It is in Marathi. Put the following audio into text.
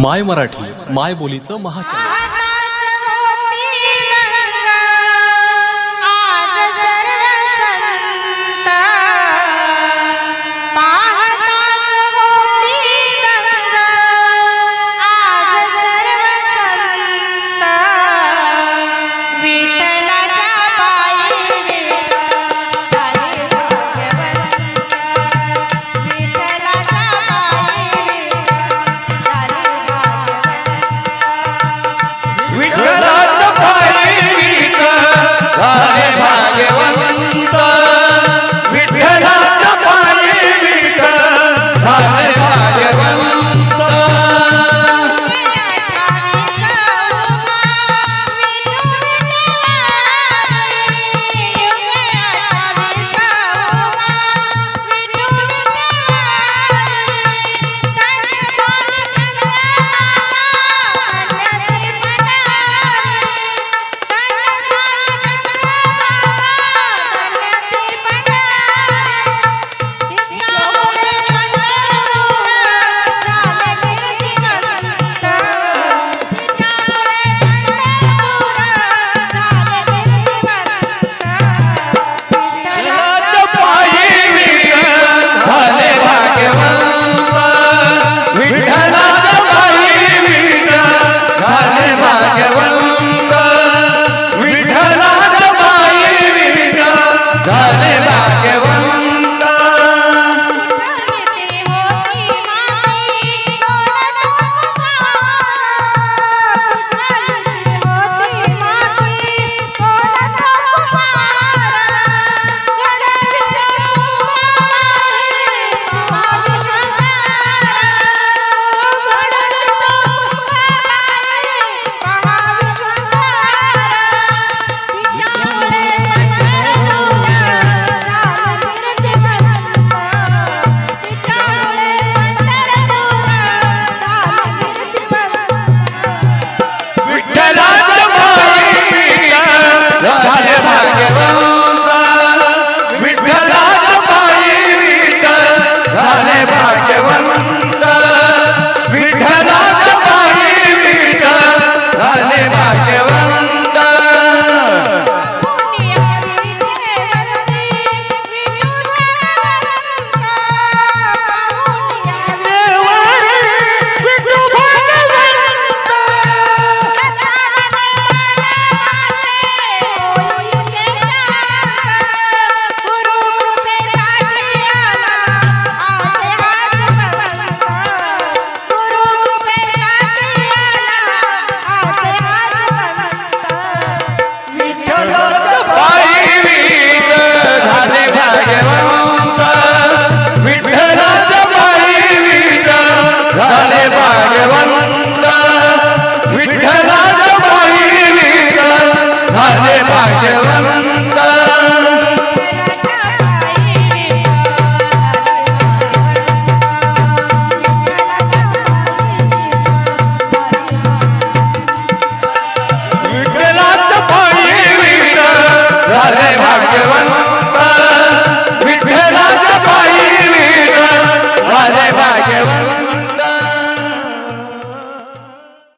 माय मराठी माय बोलीचं महाचॅनल हर